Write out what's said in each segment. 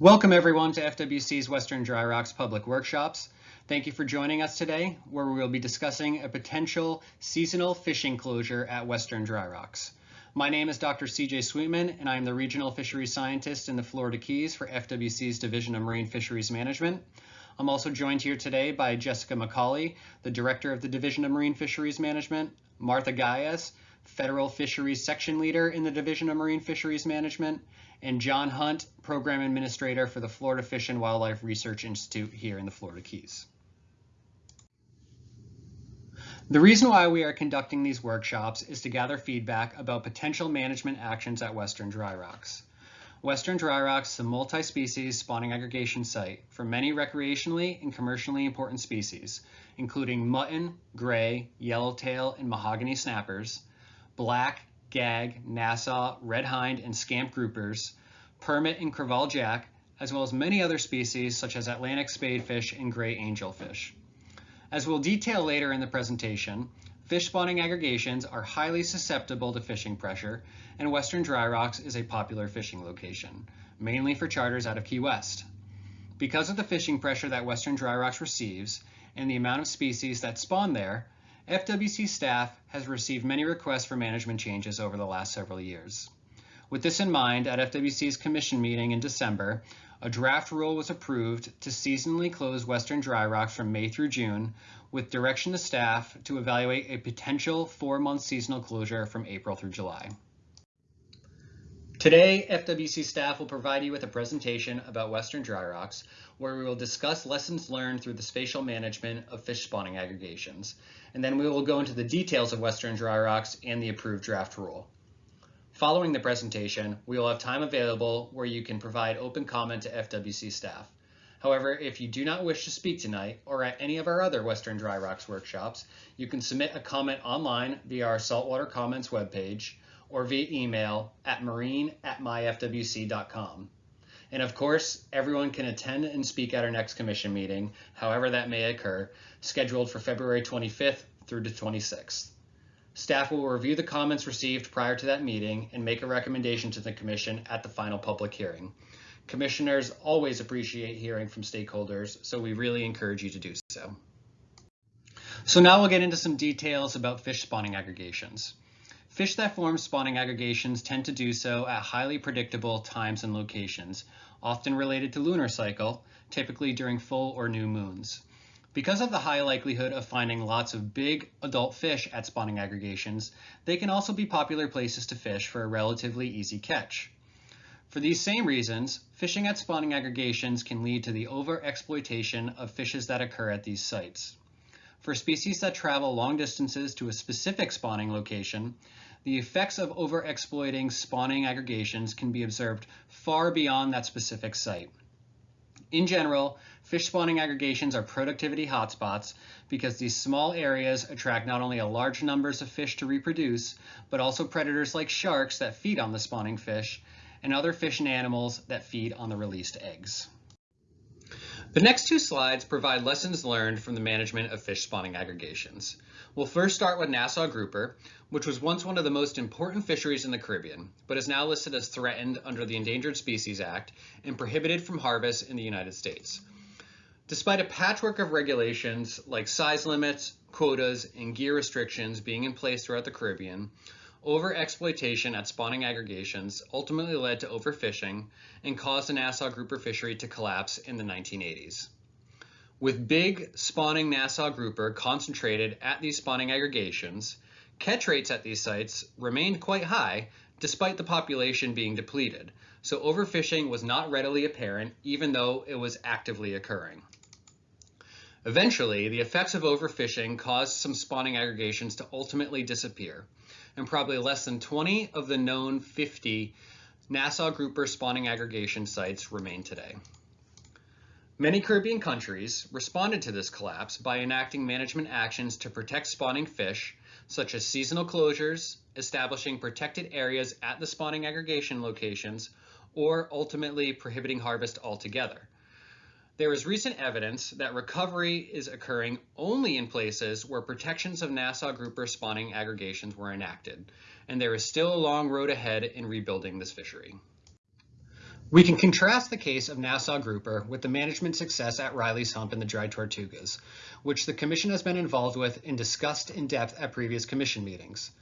Welcome everyone to FWC's Western Dry Rocks Public Workshops. Thank you for joining us today, where we will be discussing a potential seasonal fishing closure at Western Dry Rocks. My name is Dr. CJ Sweetman, and I am the Regional Fisheries Scientist in the Florida Keys for FWC's Division of Marine Fisheries Management. I'm also joined here today by Jessica McCauley, the Director of the Division of Marine Fisheries Management, Martha Guyas, Federal Fisheries Section Leader in the Division of Marine Fisheries Management, and John Hunt, Program Administrator for the Florida Fish and Wildlife Research Institute here in the Florida Keys. The reason why we are conducting these workshops is to gather feedback about potential management actions at Western Dry Rocks. Western Dry Rocks is a multi-species spawning aggregation site for many recreationally and commercially important species, including mutton, gray, yellowtail, and mahogany snappers, black, gag, Nassau, red hind, and scamp groupers, permit and crevalle jack, as well as many other species such as Atlantic spadefish and gray angelfish. As we'll detail later in the presentation, fish spawning aggregations are highly susceptible to fishing pressure, and Western Dry Rocks is a popular fishing location, mainly for charters out of Key West. Because of the fishing pressure that Western Dry Rocks receives and the amount of species that spawn there, FWC staff has received many requests for management changes over the last several years. With this in mind, at FWC's commission meeting in December, a draft rule was approved to seasonally close Western Dry Rocks from May through June, with direction to staff to evaluate a potential four-month seasonal closure from April through July. Today, FWC staff will provide you with a presentation about Western Dry Rocks, where we will discuss lessons learned through the spatial management of fish spawning aggregations, and then we will go into the details of Western Dry Rocks and the approved draft rule. Following the presentation, we will have time available where you can provide open comment to FWC staff. However, if you do not wish to speak tonight or at any of our other Western Dry Rocks workshops, you can submit a comment online via our Saltwater Comments webpage or via email at marine at myfwc.com. And of course, everyone can attend and speak at our next commission meeting, however that may occur, scheduled for February 25th through the 26th. Staff will review the comments received prior to that meeting and make a recommendation to the commission at the final public hearing. Commissioners always appreciate hearing from stakeholders, so we really encourage you to do so. So now we'll get into some details about fish spawning aggregations. Fish that form spawning aggregations tend to do so at highly predictable times and locations, often related to lunar cycle, typically during full or new moons. Because of the high likelihood of finding lots of big adult fish at spawning aggregations, they can also be popular places to fish for a relatively easy catch. For these same reasons, fishing at spawning aggregations can lead to the overexploitation of fishes that occur at these sites. For species that travel long distances to a specific spawning location, the effects of overexploiting spawning aggregations can be observed far beyond that specific site. In general, fish spawning aggregations are productivity hotspots because these small areas attract not only a large numbers of fish to reproduce, but also predators like sharks that feed on the spawning fish and other fish and animals that feed on the released eggs. The next two slides provide lessons learned from the management of fish spawning aggregations. We'll first start with Nassau grouper, which was once one of the most important fisheries in the Caribbean, but is now listed as threatened under the Endangered Species Act and prohibited from harvest in the United States. Despite a patchwork of regulations like size limits, quotas, and gear restrictions being in place throughout the Caribbean, Overexploitation at spawning aggregations ultimately led to overfishing and caused the Nassau grouper fishery to collapse in the 1980s. With big spawning Nassau grouper concentrated at these spawning aggregations, catch rates at these sites remained quite high despite the population being depleted, so overfishing was not readily apparent even though it was actively occurring. Eventually, the effects of overfishing caused some spawning aggregations to ultimately disappear, and probably less than 20 of the known 50 Nassau grouper spawning aggregation sites remain today. Many Caribbean countries responded to this collapse by enacting management actions to protect spawning fish, such as seasonal closures, establishing protected areas at the spawning aggregation locations, or ultimately prohibiting harvest altogether. There is recent evidence that recovery is occurring only in places where protections of Nassau grouper spawning aggregations were enacted, and there is still a long road ahead in rebuilding this fishery. We can contrast the case of Nassau grouper with the management success at Riley's Hump and the Dry Tortugas, which the Commission has been involved with and discussed in depth at previous Commission meetings.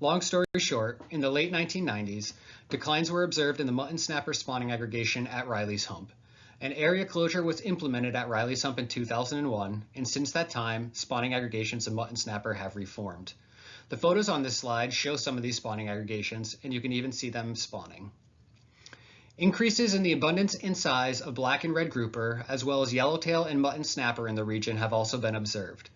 Long story short, in the late 1990s, declines were observed in the mutton snapper spawning aggregation at Riley's Hump. An area closure was implemented at Riley's Hump in 2001, and since that time, spawning aggregations of mutton snapper have reformed. The photos on this slide show some of these spawning aggregations, and you can even see them spawning. Increases in the abundance and size of black and red grouper, as well as yellowtail and mutton snapper in the region have also been observed.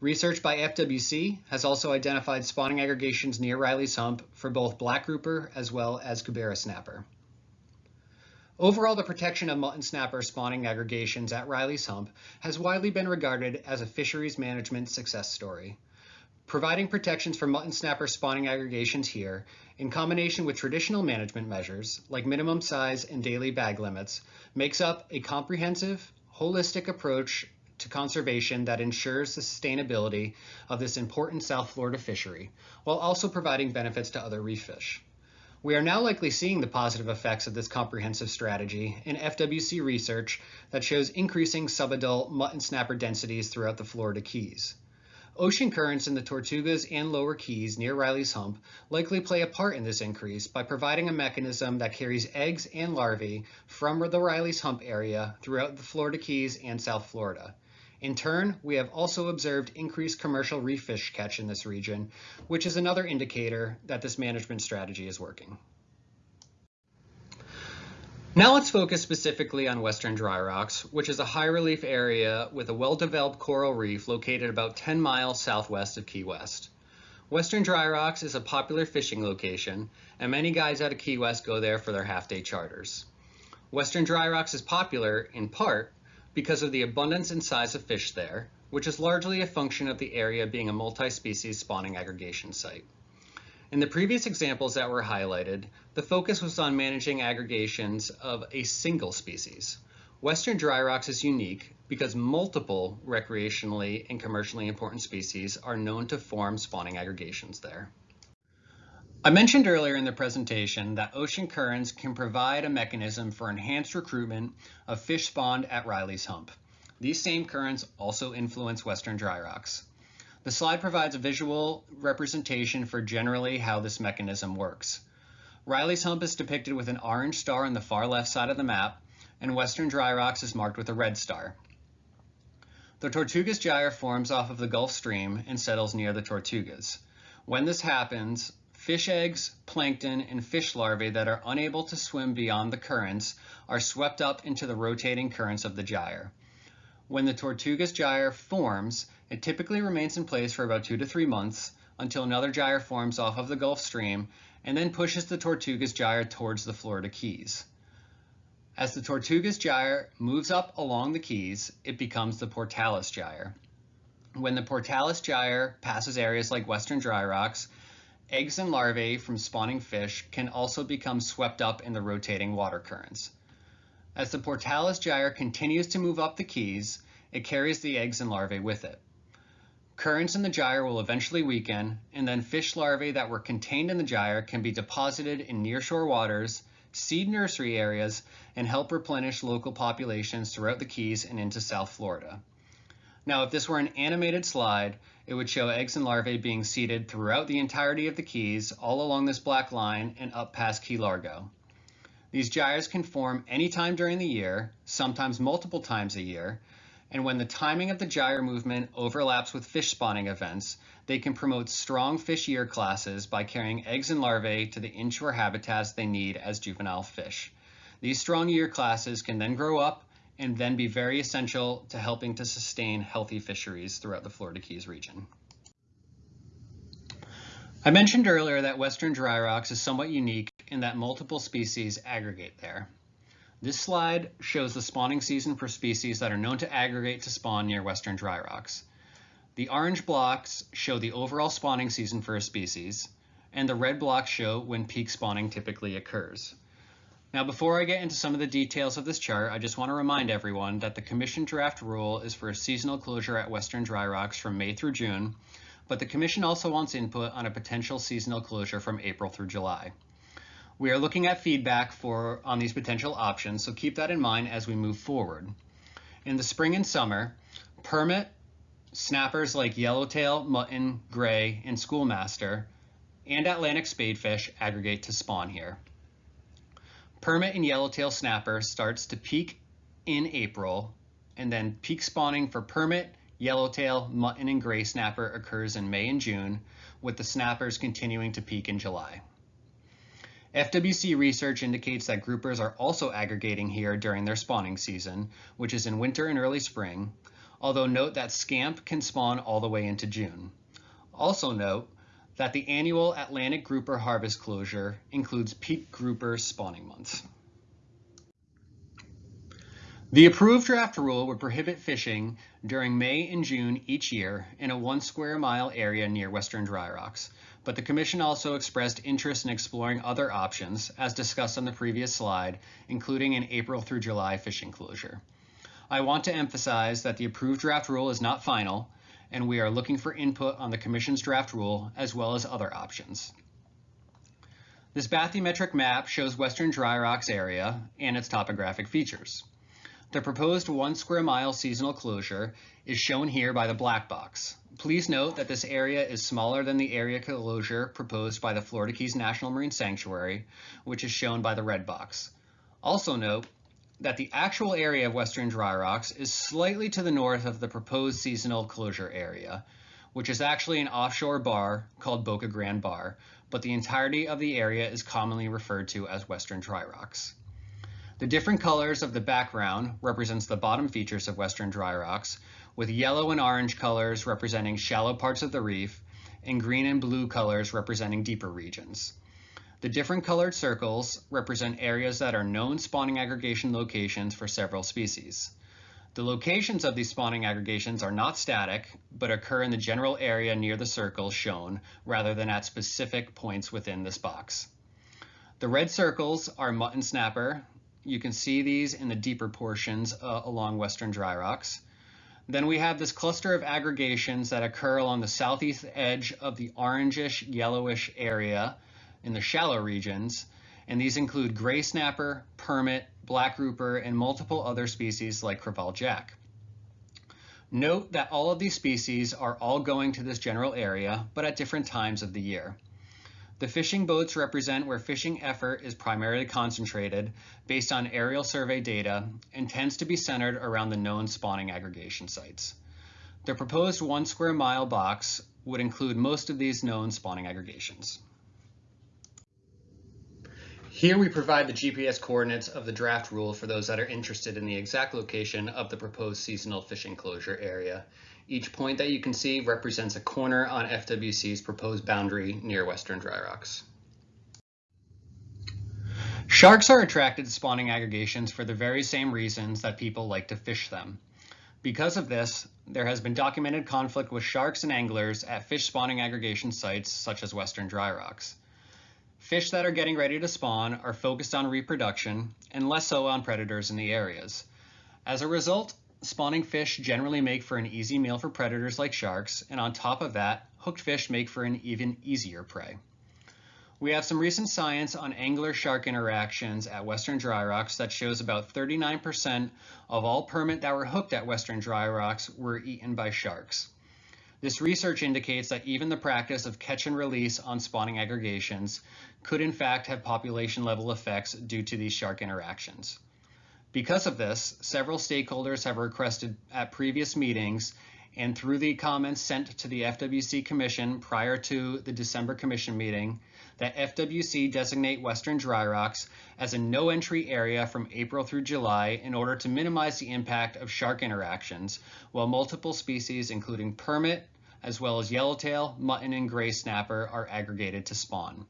Research by FWC has also identified spawning aggregations near Riley's Hump for both black grouper as well as Cubera snapper. Overall, the protection of mutton snapper spawning aggregations at Riley's Hump has widely been regarded as a fisheries management success story. Providing protections for mutton snapper spawning aggregations here, in combination with traditional management measures like minimum size and daily bag limits, makes up a comprehensive, holistic approach to conservation that ensures the sustainability of this important South Florida fishery, while also providing benefits to other reef fish. We are now likely seeing the positive effects of this comprehensive strategy in FWC research that shows increasing subadult mutton snapper densities throughout the Florida Keys. Ocean currents in the Tortugas and Lower Keys near Riley's Hump likely play a part in this increase by providing a mechanism that carries eggs and larvae from the Riley's Hump area throughout the Florida Keys and South Florida. In turn, we have also observed increased commercial reef fish catch in this region, which is another indicator that this management strategy is working. Now let's focus specifically on Western Dry Rocks, which is a high relief area with a well-developed coral reef located about 10 miles southwest of Key West. Western Dry Rocks is a popular fishing location, and many guys out of Key West go there for their half-day charters. Western Dry Rocks is popular, in part, because of the abundance and size of fish there, which is largely a function of the area being a multi-species spawning aggregation site. In the previous examples that were highlighted, the focus was on managing aggregations of a single species. Western dry rocks is unique because multiple recreationally and commercially important species are known to form spawning aggregations there. I mentioned earlier in the presentation that ocean currents can provide a mechanism for enhanced recruitment of fish spawned at Riley's Hump. These same currents also influence western dry rocks. The slide provides a visual representation for generally how this mechanism works. Riley's Hump is depicted with an orange star on the far left side of the map, and Western Dry Rocks is marked with a red star. The Tortugas Gyre forms off of the Gulf Stream and settles near the Tortugas. When this happens, fish eggs, plankton, and fish larvae that are unable to swim beyond the currents are swept up into the rotating currents of the gyre. When the Tortugas gyre forms, it typically remains in place for about two to three months until another gyre forms off of the Gulf Stream and then pushes the Tortugas gyre towards the Florida Keys. As the Tortugas gyre moves up along the Keys, it becomes the Pourtales gyre. When the Pourtales gyre passes areas like western dry rocks, eggs and larvae from spawning fish can also become swept up in the rotating water currents. As the Pourtales gyre continues to move up the keys, it carries the eggs and larvae with it. Currents in the gyre will eventually weaken, and then fish larvae that were contained in the gyre can be deposited in nearshore waters, seed nursery areas, and help replenish local populations throughout the Keys and into South Florida. Now, if this were an animated slide, it would show eggs and larvae being seeded throughout the entirety of the Keys, all along this black line and up past Key Largo. These gyres can form anytime during the year, sometimes multiple times a year, and when the timing of the gyre movement overlaps with fish spawning events, they can promote strong fish year classes by carrying eggs and larvae to the inshore habitats they need as juvenile fish. These strong year classes can then grow up and then be very essential to helping to sustain healthy fisheries throughout the Florida Keys region. I mentioned earlier that Western dry rocks is somewhat unique in that multiple species aggregate there. This slide shows the spawning season for species that are known to aggregate to spawn near Western dry rocks. The orange blocks show the overall spawning season for a species, and the red blocks show when peak spawning typically occurs. Now, before I get into some of the details of this chart, I just want to remind everyone that the Commission draft rule is for a seasonal closure at Western dry rocks from May through June, but the Commission also wants input on a potential seasonal closure from April through July. We are looking at feedback for on these potential options, so keep that in mind as we move forward. In the spring and summer, permit snappers like yellowtail, mutton, gray, and schoolmaster, and Atlantic spadefish aggregate to spawn here. Permit and yellowtail snapper starts to peak in April, and then peak spawning for permit, yellowtail, mutton, and gray snapper occurs in May and June, with the snappers continuing to peak in July. FWC research indicates that groupers are also aggregating here during their spawning season, which is in winter and early spring, although note that scamp can spawn all the way into June. Also note that the annual Atlantic grouper harvest closure includes peak grouper spawning months. The approved draft rule would prohibit fishing during May and June each year in a one square mile area near Western Dry Rocks, but the Commission also expressed interest in exploring other options, as discussed on the previous slide, including an April through July fishing closure. I want to emphasize that the approved draft rule is not final, and we are looking for input on the Commission's draft rule as well as other options. This bathymetric map shows Western Dry Rocks area and its topographic features. The proposed one square mile seasonal closure is shown here by the black box. Please note that this area is smaller than the area closure proposed by the Florida Keys National Marine Sanctuary, which is shown by the red box. Also note that the actual area of Western Dry Rocks is slightly to the north of the proposed seasonal closure area, which is actually an offshore bar called Boca Grande Bar, but the entirety of the area is commonly referred to as Western Dry Rocks. The different colors of the background represents the bottom features of Western Dry Rocks, with yellow and orange colors representing shallow parts of the reef, and green and blue colors representing deeper regions. The different colored circles represent areas that are known spawning aggregation locations for several species. The locations of these spawning aggregations are not static, but occur in the general area near the circles shown rather than at specific points within this box. The red circles are mutton snapper. You can see these in the deeper portions uh, along western dry rocks. Then we have this cluster of aggregations that occur along the southeast edge of the orangish yellowish area in the shallow regions, and these include gray snapper, permit, black grouper, and multiple other species like crevalle jack. Note that all of these species are all going to this general area, but at different times of the year. The fishing boats represent where fishing effort is primarily concentrated based on aerial survey data and tends to be centered around the known spawning aggregation sites. The proposed one square mile box would include most of these known spawning aggregations. Here we provide the GPS coordinates of the draft rule for those that are interested in the exact location of the proposed seasonal fishing closure area. Each point that you can see represents a corner on FWC's proposed boundary near Western Dry Rocks. Sharks are attracted to spawning aggregations for the very same reasons that people like to fish them. Because of this, there has been documented conflict with sharks and anglers at fish spawning aggregation sites such as Western Dry Rocks. Fish that are getting ready to spawn are focused on reproduction and less so on predators in the areas. As a result, spawning fish generally make for an easy meal for predators like sharks, and on top of that, hooked fish make for an even easier prey. We have some recent science on angler-shark interactions at Western Dry Rocks that shows about 39% of all permit that were hooked at Western Dry Rocks were eaten by sharks. This research indicates that even the practice of catch and release on spawning aggregations could in fact have population level effects due to these shark interactions. Because of this, several stakeholders have requested at previous meetings and through the comments sent to the FWC Commission prior to the December Commission meeting, that FWC designate Western Dry Rocks as a no entry area from April through July in order to minimize the impact of shark interactions, while multiple species including permit, as well as yellowtail, mutton, and gray snapper are aggregated to spawn.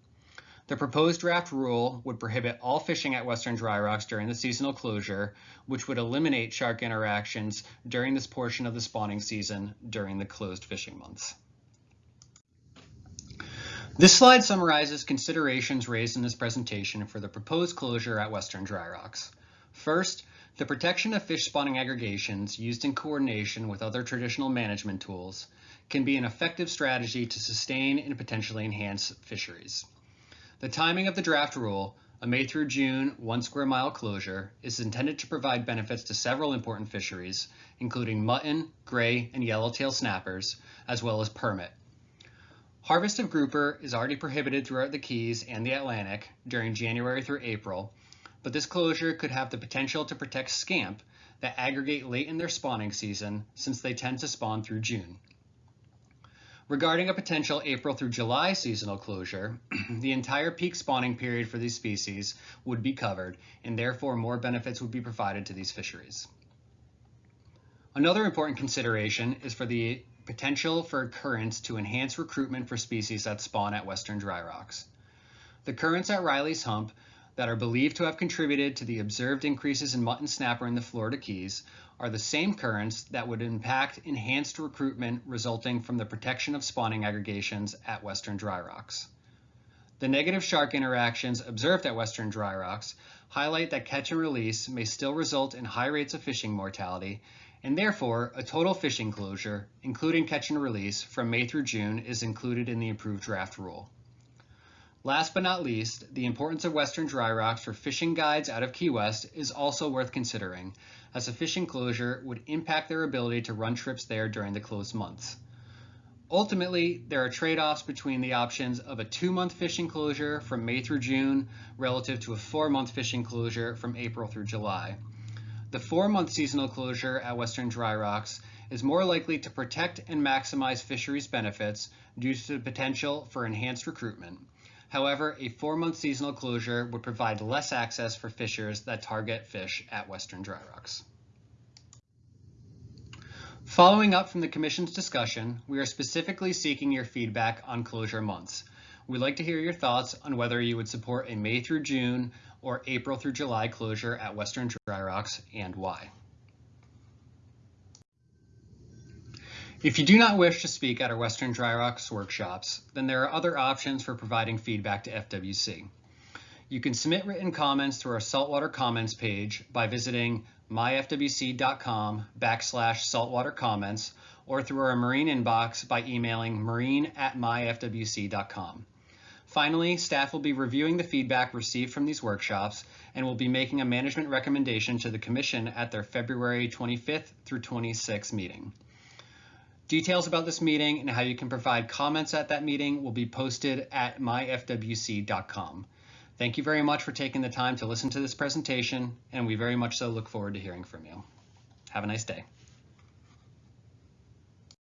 The proposed draft rule would prohibit all fishing at Western Dry Rocks during the seasonal closure, which would eliminate shark interactions during this portion of the spawning season during the closed fishing months. This slide summarizes considerations raised in this presentation for the proposed closure at Western Dry Rocks. First, the protection of fish spawning aggregations used in coordination with other traditional management tools can be an effective strategy to sustain and potentially enhance fisheries. The timing of the draft rule, a May through June one square mile closure, is intended to provide benefits to several important fisheries, including mutton, gray, and yellowtail snappers, as well as permit. Harvest of grouper is already prohibited throughout the Keys and the Atlantic during January through April, but this closure could have the potential to protect scamp that aggregate late in their spawning season since they tend to spawn through June. Regarding a potential April through July seasonal closure, the entire peak spawning period for these species would be covered, and therefore more benefits would be provided to these fisheries. Another important consideration is for the potential for currents to enhance recruitment for species that spawn at western dry rocks. The currents at Riley's Hump that are believed to have contributed to the observed increases in mutton snapper in the Florida Keys are the same currents that would impact enhanced recruitment resulting from the protection of spawning aggregations at Western Dry Rocks. The negative shark interactions observed at Western Dry Rocks highlight that catch and release may still result in high rates of fishing mortality, and therefore a total fishing closure, including catch and release, from May through June is included in the approved draft rule. Last but not least, the importance of Western dry rocks for fishing guides out of Key West is also worth considering, as a fishing closure would impact their ability to run trips there during the closed months. Ultimately, there are trade-offs between the options of a two-month fishing closure from May through June relative to a four-month fishing closure from April through July. The four-month seasonal closure at Western Dry Rocks is more likely to protect and maximize fisheries benefits due to the potential for enhanced recruitment. However, a four-month seasonal closure would provide less access for fishers that target fish at Western Dry Rocks. Following up from the Commission's discussion, we are specifically seeking your feedback on closure months. We'd like to hear your thoughts on whether you would support a May through June or April through July closure at Western Dry Rocks and why. If you do not wish to speak at our Western Dry Rocks workshops, then there are other options for providing feedback to FWC. You can submit written comments through our saltwater comments page by visiting myfwc.com backslash saltwater comments or through our marine inbox by emailing marine at myfwc.com. Finally, staff will be reviewing the feedback received from these workshops and will be making a management recommendation to the Commission at their February 25th through 26th meeting. Details about this meeting and how you can provide comments at that meeting will be posted at myfwc.com. Thank you very much for taking the time to listen to this presentation, and we very much so look forward to hearing from you. Have a nice day.